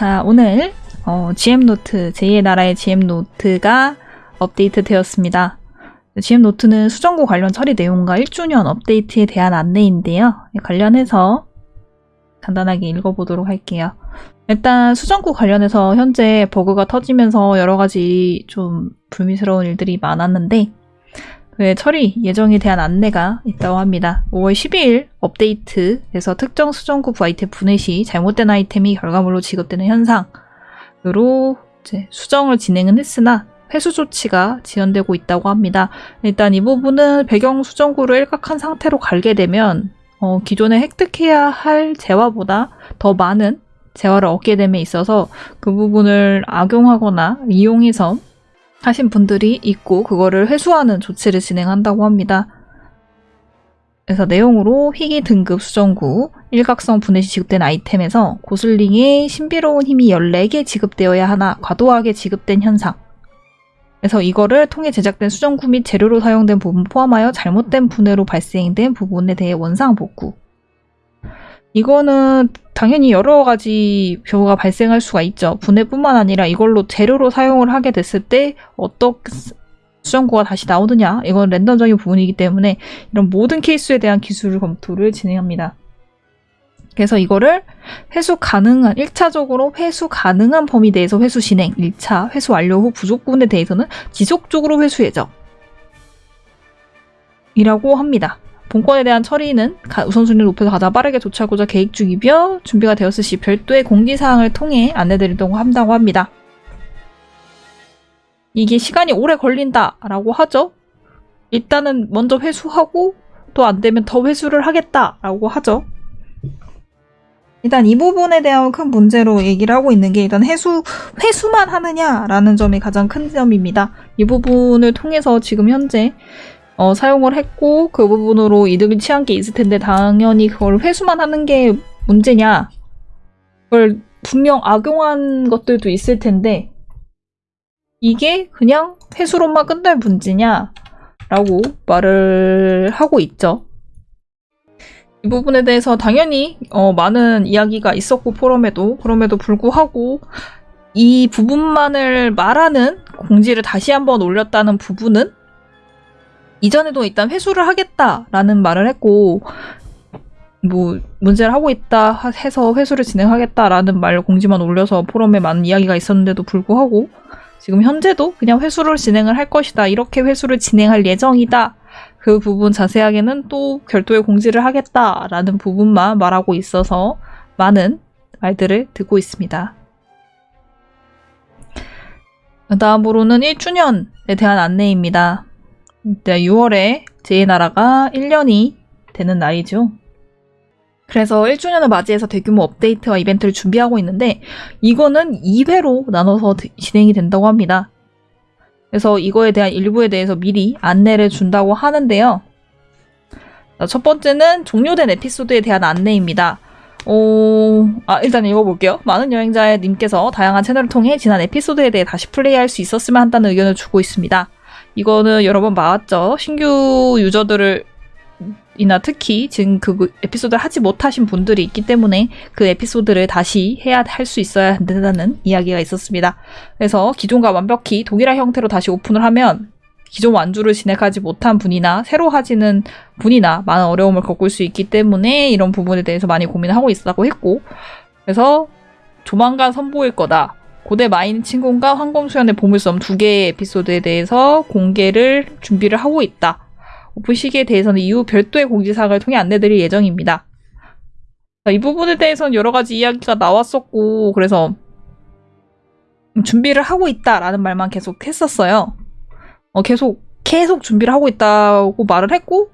자, 오늘 어, GM노트, 제2의 나라의 GM노트가 업데이트 되었습니다. GM노트는 수정구 관련 처리 내용과 1주년 업데이트에 대한 안내인데요. 관련해서 간단하게 읽어보도록 할게요. 일단 수정구 관련해서 현재 버그가 터지면서 여러 가지 좀 불미스러운 일들이 많았는데 그 처리 예정에 대한 안내가 있다고 합니다. 5월 12일 업데이트에서 특정 수정구 아이템 분해 시 잘못된 아이템이 결과물로 지급되는 현상으로 수정을 진행은 했으나 회수 조치가 지연되고 있다고 합니다. 일단 이 부분은 배경 수정구를 일각한 상태로 갈게 되면 어, 기존에 획득해야 할 재화보다 더 많은 재화를 얻게 됨에 있어서 그 부분을 악용하거나 이용해서 하신 분들이 있고 그거를 회수하는 조치를 진행한다고 합니다. 그래서 내용으로 희귀 등급 수정구, 일각성 분해 시 지급된 아이템에서 고슬링의 신비로운 힘이 14개 지급되어야 하나 과도하게 지급된 현상. 그래서 이거를 통해 제작된 수정구 및 재료로 사용된 부분 포함하여 잘못된 분해로 발생된 부분에 대해 원상 복구. 이거는 당연히 여러 가지 경우가 발생할 수가 있죠. 분해뿐만 아니라 이걸로 재료로 사용을 하게 됐을 때 어떻게 수정구가 다시 나오느냐 이건 랜덤적인 부분이기 때문에 이런 모든 케이스에 대한 기술 검토를 진행합니다. 그래서 이거를 회수 가능한 1차적으로 회수 가능한 범위 내에서 회수 진행 1차 회수 완료 후 부족 부분에 대해서는 지속적으로 회수 예정 이라고 합니다. 본건에 대한 처리는 우선순위를 높여서 가장 빠르게 조치하고자 계획 중이며 준비가 되었을 시 별도의 공지사항을 통해 안내드리려고 한다고 합니다. 이게 시간이 오래 걸린다라고 하죠. 일단은 먼저 회수하고 또 안 되면 더 회수를 하겠다라고 하죠. 일단 이 부분에 대한 큰 문제로 얘기를 하고 있는 게 일단 회수, 회수만 하느냐라는 점이 가장 큰 점입니다. 이 부분을 통해서 지금 현재 어, 사용을 했고 그 부분으로 이득을 취한 게 있을 텐데 당연히 그걸 회수만 하는 게 문제냐 그걸 분명 악용한 것들도 있을 텐데 이게 그냥 회수로만 끝날 문제냐 라고 말을 하고 있죠. 이 부분에 대해서 당연히 어, 많은 이야기가 있었고 포럼에도 그럼에도 불구하고 이 부분만을 말하는 공지를 다시 한번 올렸다는 부분은 이전에도 일단 회수를 하겠다라는 말을 했고 뭐 문제를 하고 있다 해서 회수를 진행하겠다라는 말 공지만 올려서 포럼에 많은 이야기가 있었는데도 불구하고 지금 현재도 그냥 회수를 진행을 할 것이다 이렇게 회수를 진행할 예정이다 그 부분 자세하게는 또 별도의 공지를 하겠다라는 부분만 말하고 있어서 많은 말들을 듣고 있습니다. 다음으로는 1주년에 대한 안내입니다. 6월에 제2나라가 1년이 되는 날이죠. 그래서 1주년을 맞이해서 대규모 업데이트와 이벤트를 준비하고 있는데 이거는 2회로 나눠서 진행이 된다고 합니다. 그래서 이거에 대한 일부에 대해서 미리 안내를 준다고 하는데요. 첫 번째는 종료된 에피소드에 대한 안내입니다. 어... 아, 일단 읽어볼게요. 많은 여행자님께서 다양한 채널을 통해 지난 에피소드에 대해 다시 플레이할 수 있었으면 한다는 의견을 주고 있습니다. 이거는 여러 번 봐왔죠. 신규 유저들을 이나 특히 지금 그 에피소드를 하지 못하신 분들이 있기 때문에 그 에피소드를 다시 해야 할 수 있어야 한다는 이야기가 있었습니다. 그래서 기존과 완벽히 동일한 형태로 다시 오픈을 하면 기존 완주를 진행하지 못한 분이나 새로 하시는 분이나 많은 어려움을 겪을 수 있기 때문에 이런 부분에 대해서 많이 고민하고 있다고 했고 그래서 조만간 선보일 거다. 고대 마인 친구과 황금수연의 보물섬 두 개의 에피소드에 대해서 공개를 준비를 하고 있다. 오픈 시기에 대해서는 이후 별도의 공지사항을 통해 안내드릴 예정입니다. 이 부분에 대해서는 여러 가지 이야기가 나왔었고 그래서 준비를 하고 있다라는 말만 계속 했었어요. 어, 계속 계속 준비를 하고 있다고 말을 했고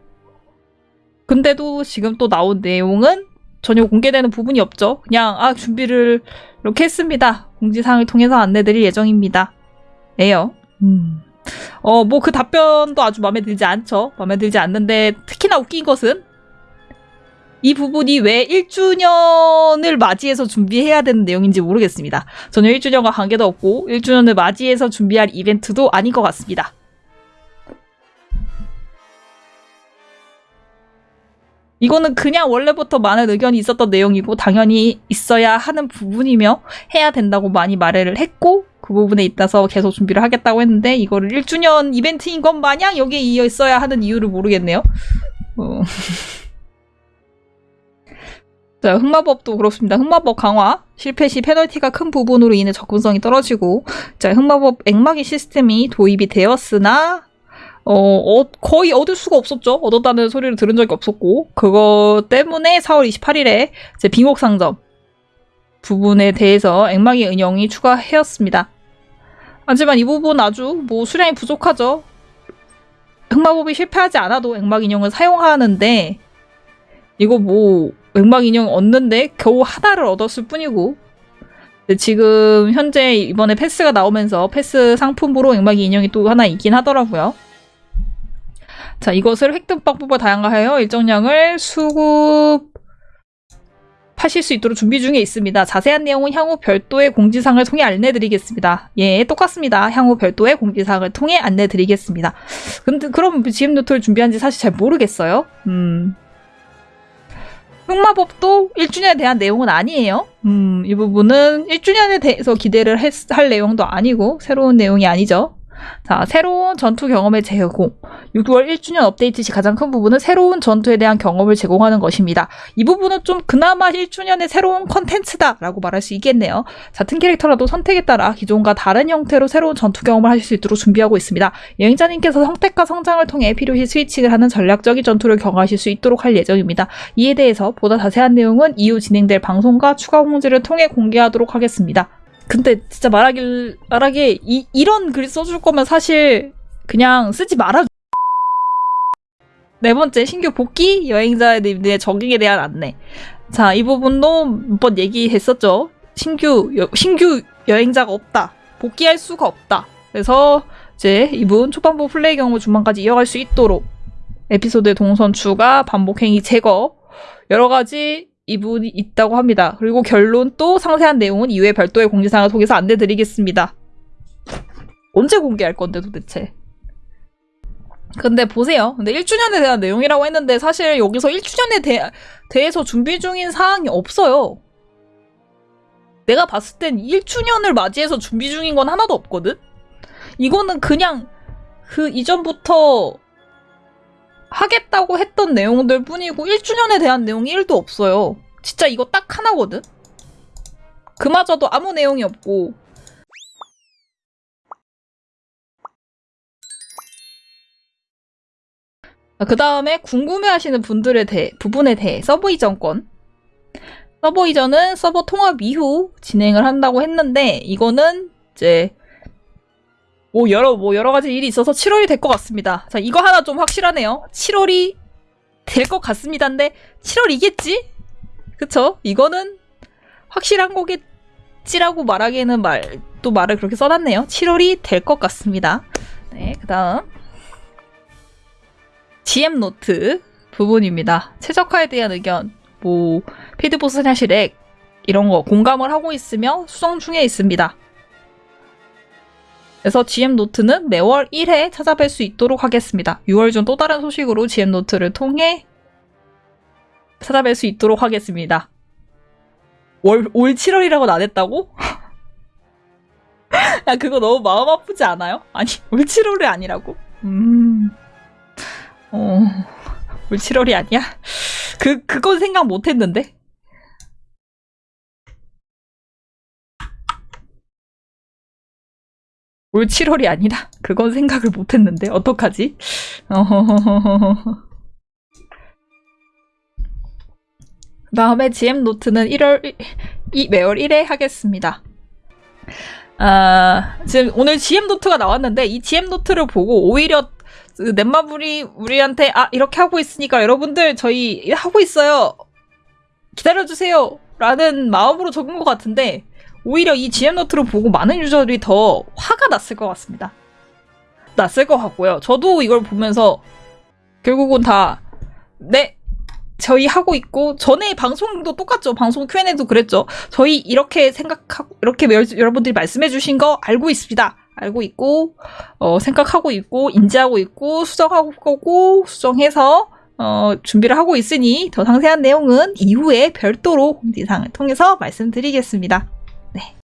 근데도 지금 또 나온 내용은 전혀 공개되는 부분이 없죠. 그냥 아 준비를 이렇게 했습니다. 공지사항을 통해서 안내드릴 예정입니다. 네요. 음. 어, 뭐 그 답변도 아주 마음에 들지 않죠. 마음에 들지 않는데 특히나 웃긴 것은 이 부분이 왜 1주년을 맞이해서 준비해야 되는 내용인지 모르겠습니다. 전혀 1주년과 관계도 없고 1주년을 맞이해서 준비할 이벤트도 아닌 것 같습니다. 이거는 그냥 원래부터 많은 의견이 있었던 내용이고 당연히 있어야 하는 부분이며 해야 된다고 많이 말을 했고 그 부분에 있어서 계속 준비를 하겠다고 했는데 이거를 1주년 이벤트인 것 마냥 여기에 이어 있어야 하는 이유를 모르겠네요. 어. 자, 흑마법도 그렇습니다. 흑마법 강화 실패 시 페널티가 큰 부분으로 인해 접근성이 떨어지고 자, 흑마법 액막이 시스템이 도입이 되었으나 어, 어, 거의 얻을 수가 없었죠. 얻었다는 소리를 들은 적이 없었고 그거 때문에 4월 28일에 제 빙옥 상점 부분에 대해서 액막의 은영이 추가하였습니다. 하지만 이 부분 아주 뭐 수량이 부족하죠. 흑마법이 실패하지 않아도 액막 인형을 사용하는데 이거 뭐 액막 인형 얻는데 겨우 하나를 얻었을 뿐이고 지금 현재 이번에 패스가 나오면서 패스 상품으로 액막 인형이 또 하나 있긴 하더라고요. 자, 이것을 획득 방법을 다양화하여 일정량을 수급 하실 수 있도록 준비 중에 있습니다. 자세한 내용은 향후 별도의 공지사항을 통해 안내드리겠습니다. 예, 똑같습니다. 향후 별도의 공지사항을 통해 안내드리겠습니다. 근데 그럼 GM 노트를 준비한지 사실 잘 모르겠어요. 음. 흑마법도 1주년에 대한 내용은 아니에요. 음, 이 부분은 1주년에 대해서 기대를 했, 할 내용도 아니고 새로운 내용이 아니죠. 자, 새로운 전투 경험의 제공. 6월 1주년 업데이트 시 가장 큰 부분은 새로운 전투에 대한 경험을 제공하는 것입니다. 이 부분은 좀 그나마 1주년의 새로운 컨텐츠다라고 말할 수 있겠네요. 같은 캐릭터라도 선택에 따라 기존과 다른 형태로 새로운 전투 경험을 하실 수 있도록 준비하고 있습니다. 여행자님께서 선택과 성장을 통해 필요시 스위칭을 하는 전략적인 전투를 경험하실 수 있도록 할 예정입니다. 이에 대해서 보다 자세한 내용은 이후 진행될 방송과 추가 공지를 통해 공개하도록 하겠습니다. 근데 진짜 말하길 말하기 이, 이런 글 써줄 거면 사실 그냥 쓰지 말아. 네 번째 신규 복귀 여행자의 적응에 대한 안내. 자, 이 부분도 몇 번 얘기했었죠. 신규 여, 신규 여행자가 없다. 복귀할 수가 없다. 그래서 이제 이분 초반부 플레이 경우 중반까지 이어갈 수 있도록 에피소드의 동선 추가, 반복 행위 제거 여러 가지 이분이 있다고 합니다. 그리고 결론 또 상세한 내용은 이후에 별도의 공지사항을 통해서 안내드리겠습니다. 언제 공개할 건데 도대체? 근데 보세요. 근데 1주년에 대한 내용이라고 했는데 사실 여기서 1주년에 대, 대해서 준비 중인 사항이 없어요. 내가 봤을 땐 1주년을 맞이해서 준비 중인 건 하나도 없거든? 이거는 그냥 그 이전부터 하겠다고 했던 내용들 뿐이고 1주년에 대한 내용이 1도 없어요. 진짜 이거 딱 하나거든? 그마저도 아무 내용이 없고 그 다음에 궁금해하시는 분들에 대해 부분에 대해 서버 이전권 서버 이전은 서버 통합 이후 진행을 한다고 했는데 이거는 이제 뭐 여러 뭐 여러 가지 일이 있어서 7월이 될 것 같습니다. 자 이거 하나 좀 확실하네요. 7월이 될 것 같습니다인데 7월이겠지? 그쵸? 이거는 확실한 거겠지라고 말하기에는 말 또 말을 그렇게 써놨네요. 7월이 될 것 같습니다. 네, 그 다음 GM 노트 부분입니다. 최적화에 대한 의견, 뭐 필드보스 사실 액 이런 거 공감을 하고 있으며 수정 중에 있습니다. 그래서 GM 노트는 매월 1회 찾아뵐 수 있도록 하겠습니다. 6월 중 또 다른 소식으로 GM 노트를 통해 찾아뵐 수 있도록 하겠습니다. 월, 올 7월이라고는 안 했다고? 야, 그거 너무 마음 아프지 않아요? 아니, 올 7월이 아니라고? 음. 어, 올 7월이 아니야? 그, 그건 생각 못 했는데? 올 7월이 아니라 그건 생각을 못했는데 어떡하지? 다음에 GM 노트는 1월 이 매월 1회 하겠습니다. 아, 지금 오늘 GM 노트가 나왔는데 이 GM 노트를 보고 오히려 그 넷마블이 우리한테 아 이렇게 하고 있으니까 여러분들 저희 하고 있어요. 기다려주세요. 라는 마음으로 적은 것 같은데 오히려 이 GM 노트를 보고 많은 유저들이 더 화가 났을 것 같습니다. 났을 것 같고요. 저도 이걸 보면서 결국은 다 네, 저희 하고 있고 전에 방송도 똑같죠. 방송 Q&A도 그랬죠. 저희 이렇게 생각하고 이렇게 여러분들이 말씀해 주신 거 알고 있습니다. 알고 있고 어, 생각하고 있고 인지하고 있고 수정하고 거고 수정해서 어, 준비를 하고 있으니 더 상세한 내용은 이후에 별도로 공지사항을 통해서 말씀드리겠습니다. 네.